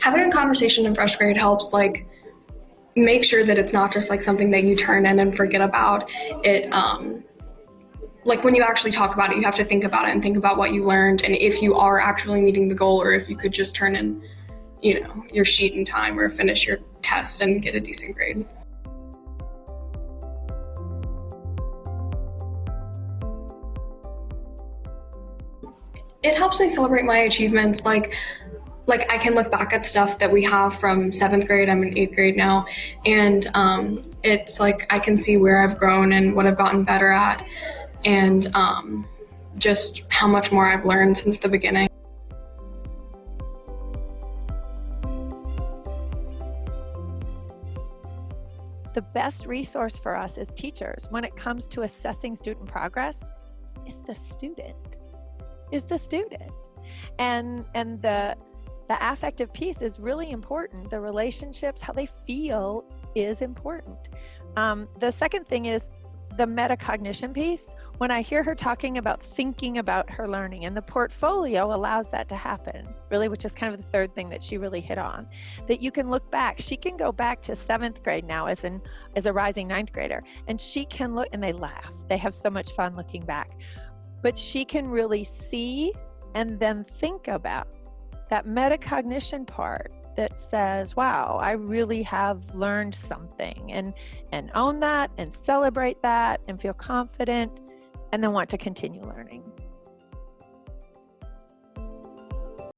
having a conversation in first grade helps like make sure that it's not just like something that you turn in and forget about. It um like when you actually talk about it, you have to think about it and think about what you learned and if you are actually meeting the goal or if you could just turn in, you know, your sheet in time or finish your test and get a decent grade. It helps me celebrate my achievements like like I can look back at stuff that we have from seventh grade. I'm in eighth grade now, and um, it's like I can see where I've grown and what I've gotten better at, and um, just how much more I've learned since the beginning. The best resource for us as teachers when it comes to assessing student progress is the student, is the student. And, and the the affective piece is really important. The relationships, how they feel is important. Um, the second thing is the metacognition piece. When I hear her talking about thinking about her learning and the portfolio allows that to happen, really, which is kind of the third thing that she really hit on, that you can look back. She can go back to seventh grade now as an as a rising ninth grader, and she can look and they laugh. They have so much fun looking back. But she can really see and then think about that metacognition part that says, wow, I really have learned something and, and own that and celebrate that and feel confident and then want to continue learning.